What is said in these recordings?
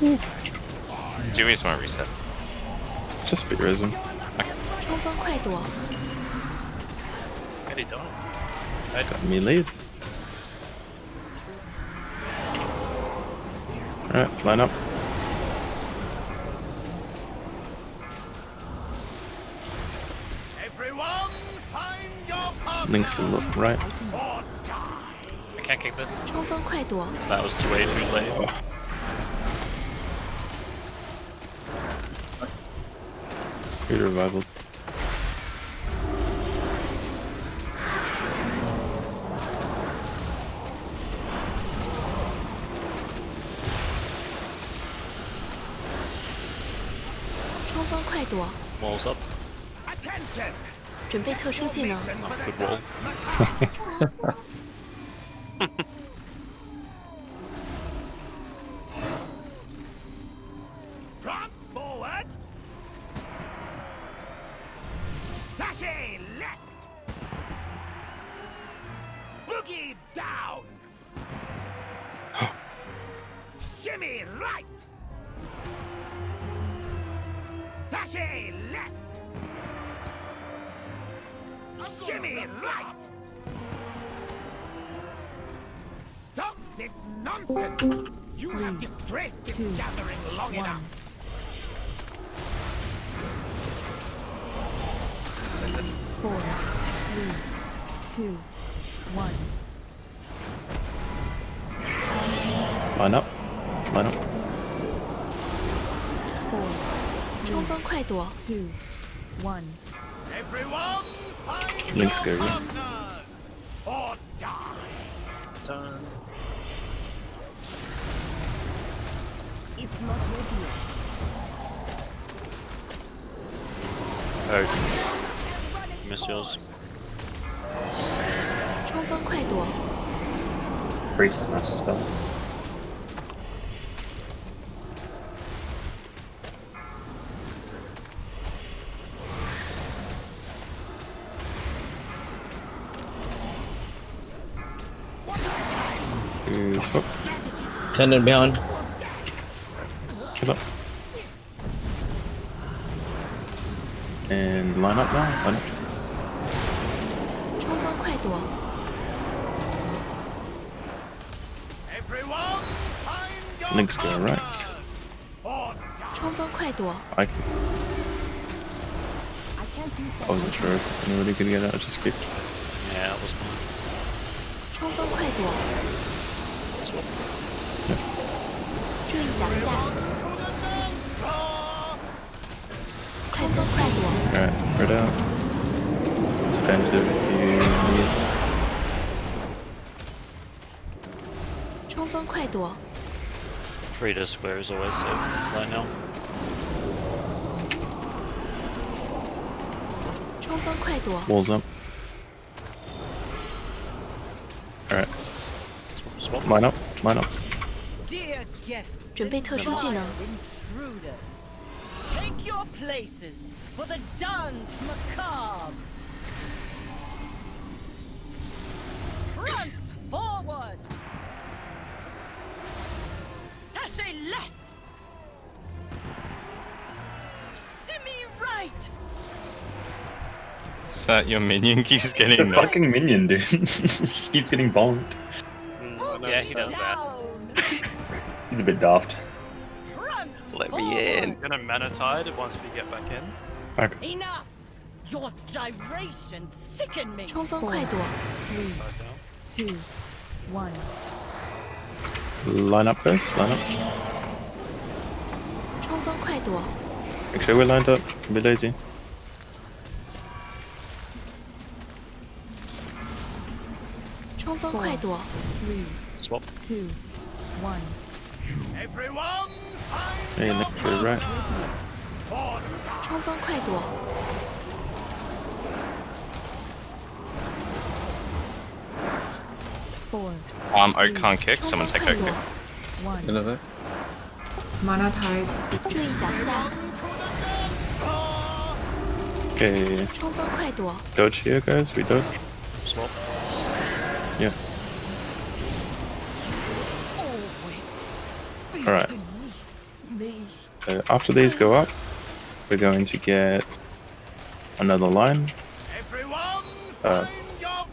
Do we just want to reset? Just be risen. Okay. I Got me lead. Alright, line up. Links to look right. I can't kick this. That was too late, too late. Oh. 锋快躲 Walls up. Attention. ”，准备特殊技能， Shimmy right. Sashay left. Shimmy right. Stop this nonsense. You have disgraced this gathering long enough. Four, three, two, one. Line up. Line up. Four, 冲锋快躲， two, one. Everyone, find Link's your go, yeah. partners or die. Done. It's not ready yet. Oh. Miss yours. 冲锋快躲， Priest master spell. Oh. Tendon behind. Keep up. And line up now. Line up. Link's going right. I, I wasn't sure if anybody could get out, of just skipped. Yeah, it was mine 冲锋快躲， Swap. 注意脚下， To the dance floor. 冲锋快躲， Alright, spread out. Defensive. You need. 冲锋快躲， Frida square is always safe right now. 冲锋快躲， Walls up. Swap. Swap. line up. Line up. Dear guests, 准备特殊技能， intruders, take your places for the dance macabre. Prance forward. Sachet left. Shimmy right. Is that your minion keeps The getting the fucking minion, dude. Just keeps getting bonked. he does that. He's a bit daft. Let me in. Gonna Mana Tide once we get back in. Okay. Enough! Your gyrations sicken me! Four, three, two, one. Line up first, line up. sure we're lined up. Be lazy. Four, three, Swap. two, one. Everyone, find Hey, your look to the right. or die. 冲锋快躲， Four, Um, Oak can't kick. 冲 Someone 锋 take 快 Oak 躲 kick.， one. Another. Mana Tide. 注意脚下， Okay, 冲锋快躲， dodge here, guys. We dodge. Swap. Yeah. Alright. So after these go up, we're going to get another line. Uh,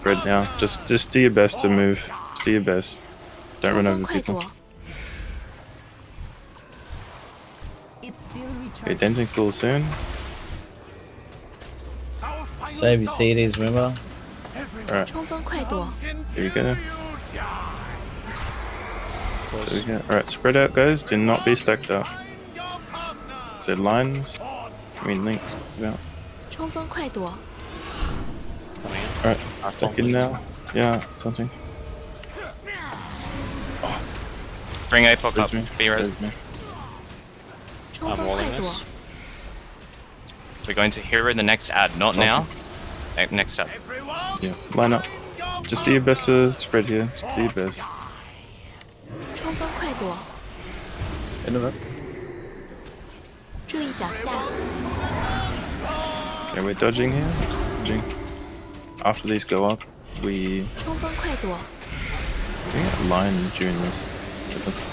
red now. Just just do your best to move. Just do your best. Don't run over people. Okay, Denton cool soon. Save your CDs, remember? Alright. Here you go There we go. Alright, spread out guys. Do not be stacked up. So lines. I mean links. Yeah. 冲锋快躲， Coming in. Alright, Our stack phone in leads. now. Yeah, something. Bring APOC There's up. me. Be res. There's me. 冲 I'm 锋快 walling 躲， this. We're going to hero the next ad, not now. Eh, Next up. Yeah, line up. Just do your best to spread here. Just do your best. 冲锋快躲， End of it. 注意脚下， Okay, we're dodging here. Dodging. After these go up, we, 冲锋快躲， we get line during this. It looks.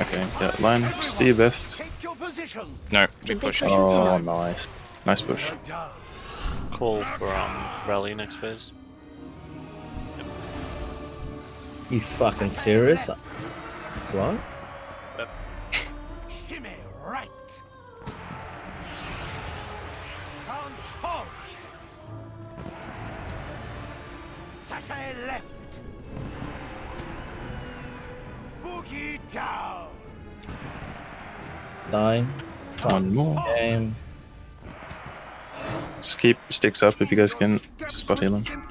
Okay, yeah, line. Just do your best. Take your position. No, we 准备 push. 特殊技 Oh, 能， nice. Nice push. Call for um rally next phase. You fucking serious? What? Shimmy right. Transform. Sashay left. Boogie down. Nine. One more. Game. Just keep sticks up if you guys can. Spot heal him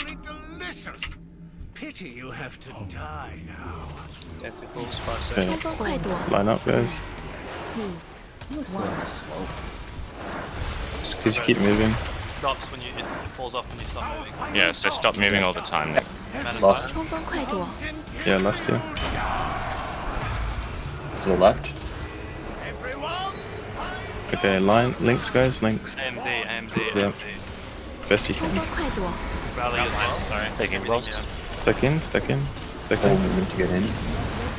have to die now. That's a cool spot. Okay. Line up, guys. Just cause you keep moving. Stops when you it falls off when you stop moving. Yeah, so stop moving all the time. Lost. Yeah, lost you. To the left. Okay, line links, guys, links. AMZ, AMZ, yeah. AMZ. Best you can. Rally as well. Sorry, taking lost. Yeah. Stuck in, stuck in, stuck in. Um, to get in.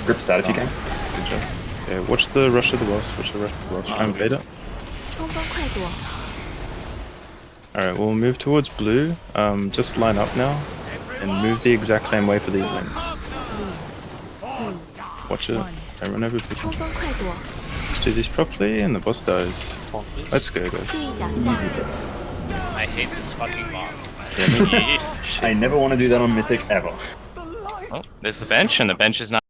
Grip side if oh. you can. Good job. Yeah, watch the rush of the boss, watch the rush of the boss. Try and bait it. Alright, we'll move towards blue. Um, just line up now and move the exact same way for these lanes. Watch it. Don't run over people. Let's do this properly and the boss dies. Let's go, guys. Easy. I hate this fucking boss. Yeah, me too. I never want to do that on Mythic ever. Oh, there's the bench, and the bench is not.